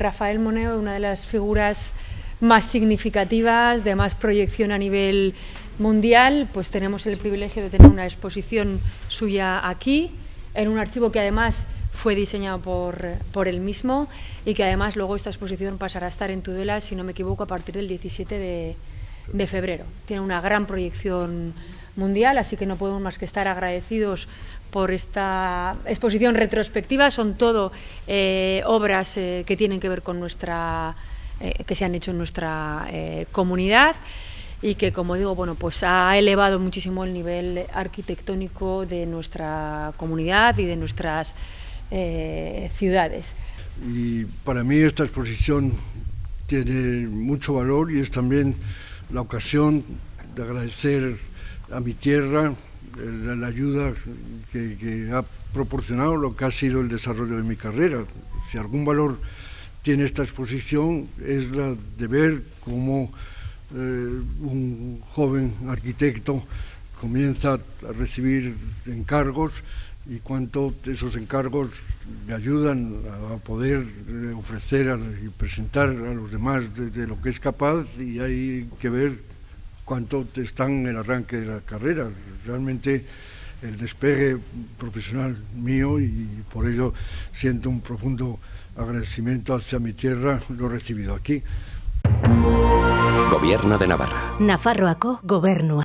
Rafael Moneo, una de las figuras más significativas, de más proyección a nivel mundial, pues tenemos el privilegio de tener una exposición suya aquí, en un archivo que además fue diseñado por, por él mismo y que además luego esta exposición pasará a estar en Tudela, si no me equivoco, a partir del 17 de, de febrero. Tiene una gran proyección mundial, así que no podemos más que estar agradecidos por esta exposición retrospectiva. Son todo eh, obras eh, que tienen que ver con nuestra, eh, que se han hecho en nuestra comunidad y que, como digo, bueno, pues ha elevado muchísimo el nivel arquitectónico de nuestra comunidad y de nuestras ciudades. Y para mí esta exposición tiene mucho valor y es también la ocasión de agradecer a mi tierra la, ayuda que, ha proporcionado lo que ha sido el desarrollo de mi carrera. Si algún valor tiene esta exposición es la de ver cómo eh, un joven arquitecto comienza a recibir encargos y cuánto esos encargos le ayudan a poder ofrecer a, y presentar a los demás de, de, lo que es capaz y hay que ver cuánto están en el arranque de la carrera. Realmente el despegue profesional mío y por ello siento un profundo agradecimiento hacia mi tierra, lo he recibido aquí. Gobierno de Navarra. Nafarroako gobernua.